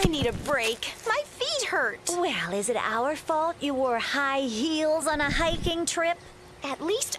I need a break. My feet hurt. Well, is it our fault you wore high heels on a hiking trip? At least